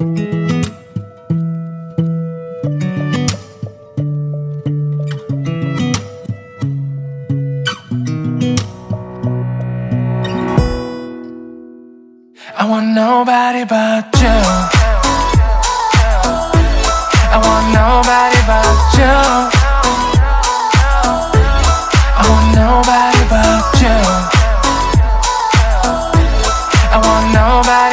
I want nobody but you. I want nobody but you. I want nobody but you. I want nobody